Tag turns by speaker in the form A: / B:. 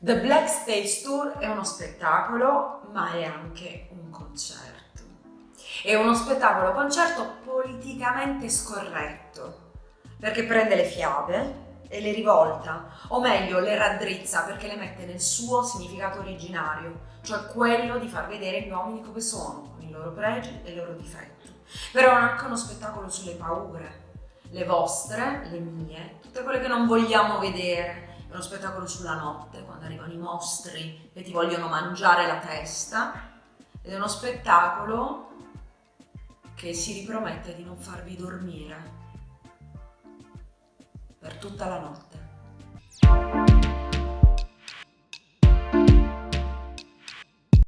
A: The Black Stage Tour è uno spettacolo, ma è anche un concerto. È uno spettacolo concerto politicamente scorretto, perché prende le fiabe e le rivolta, o meglio le raddrizza perché le mette nel suo significato originario, cioè quello di far vedere gli uomini come sono, con i loro pregi e i loro difetti. Però è anche uno spettacolo sulle paure, le vostre, le mie, tutte quelle che non vogliamo vedere. È uno spettacolo sulla notte, quando arrivano i mostri e ti vogliono mangiare la testa. Ed è uno spettacolo che si ripromette di non farvi dormire per tutta la notte.